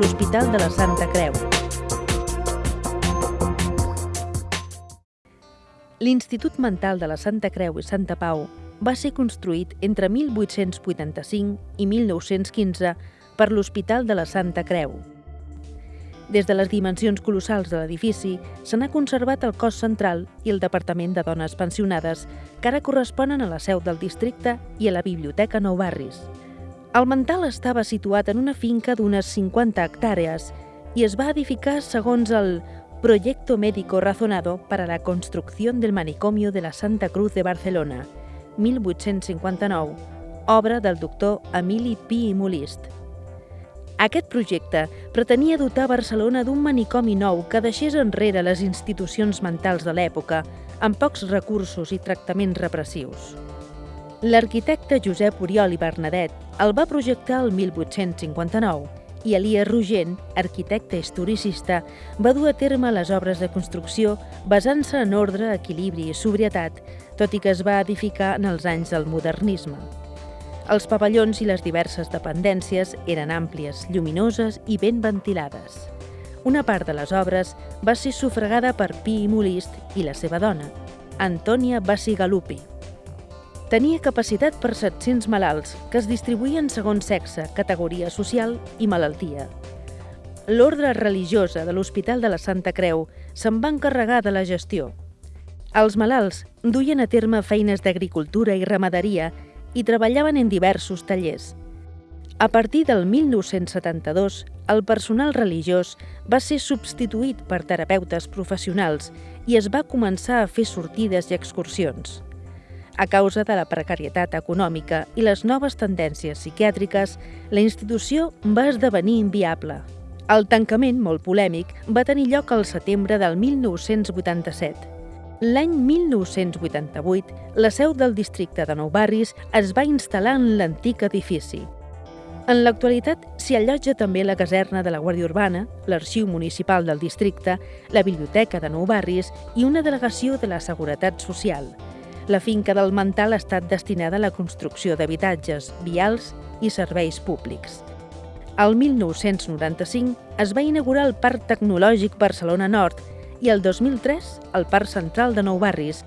l'Hospital de la Santa Creu. L'Institut Mental de la Santa Creu i Santa Pau va ser construït entre 1885 i 1915 per l'Hospital de la Santa Creu. Des de les dimensions colossals de l'edifici, se n'ha conservat el cos central i el Departament de Dones Pensionades, que ara corresponen a la seu del districte i a la Biblioteca Nou Barris. El mental estava situat en una finca d'unes 50 hectàrees i es va edificar segons el Proyecto Médico Razonado para la Construcción del Manicomio de la Santa Cruz de Barcelona, 1859, obra del doctor Emili Pi i Molist. Aquest projecte pretenia dotar Barcelona d'un manicomi nou que deixés enrere les institucions mentals de l'època, amb pocs recursos i tractaments repressius. L'arquitecte Josep Oriol i Bernadet el va projectar el 1859 i Elias Rogent, arquitecte historicista, va dur a terme les obres de construcció basant-se en ordre, equilibri i sobrietat, tot i que es va edificar en els anys del modernisme. Els pavellons i les diverses dependències eren àmplies, lluminoses i ben ventilades. Una part de les obres va ser sufragada per Pi i Molist i la seva dona, Antònia Bassigalupi. Tenia capacitat per 700 malalts, que es distribuïen segons sexe, categoria social i malaltia. L'ordre religiosa de l'Hospital de la Santa Creu se'n va encarregar de la gestió. Els malalts duien a terme feines d'agricultura i ramaderia i treballaven en diversos tallers. A partir del 1972, el personal religiós va ser substituït per terapeutes professionals i es va començar a fer sortides i excursions. A causa de la precarietat econòmica i les noves tendències psiquiàtriques, la institució va esdevenir inviable. El tancament, molt polèmic, va tenir lloc al setembre del 1987. L'any 1988, la seu del districte de Nou Barris es va instal·lar en l'antic edifici. En l'actualitat s'hi allotja també la caserna de la Guàrdia Urbana, l'arxiu municipal del districte, la biblioteca de Nou Barris i una delegació de la Seguretat Social – la finca del Mental ha estat destinada a la construcció d'habitatges, vials i serveis públics. El 1995 es va inaugurar el Parc Tecnològic Barcelona Nord i el 2003 el Parc Central de Nou Barris,